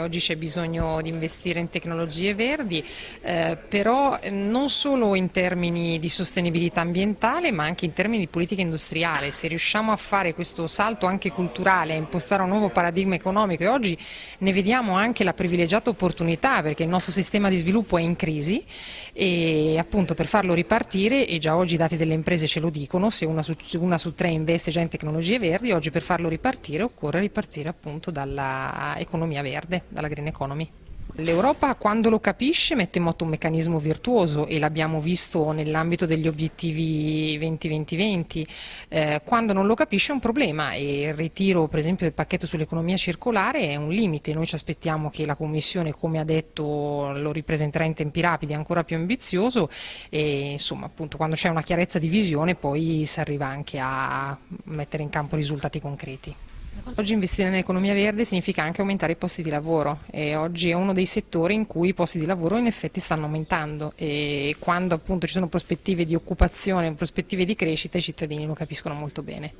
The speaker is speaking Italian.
Oggi c'è bisogno di investire in tecnologie verdi, eh, però ehm, non solo in termini di sostenibilità ambientale, ma anche in termini di politica industriale. Se riusciamo a fare questo salto anche culturale, a impostare un nuovo paradigma economico e oggi ne vediamo anche la privilegiata opportunità perché il nostro sistema di sviluppo è in crisi e appunto per farlo ripartire, e già oggi i dati delle imprese ce lo dicono, se una su, una su tre investe già in tecnologie verdi, oggi per farlo ripartire occorre ripartire appunto dall'economia verde dalla green economy. L'Europa quando lo capisce mette in moto un meccanismo virtuoso e l'abbiamo visto nell'ambito degli obiettivi 2020-2020, eh, quando non lo capisce è un problema e il ritiro per esempio del pacchetto sull'economia circolare è un limite, noi ci aspettiamo che la Commissione come ha detto lo ripresenterà in tempi rapidi ancora più ambizioso e insomma appunto quando c'è una chiarezza di visione poi si arriva anche a mettere in campo risultati concreti. Oggi investire nell'economia verde significa anche aumentare i posti di lavoro e oggi è uno dei settori in cui i posti di lavoro in effetti stanno aumentando e quando appunto ci sono prospettive di occupazione, prospettive di crescita i cittadini lo capiscono molto bene.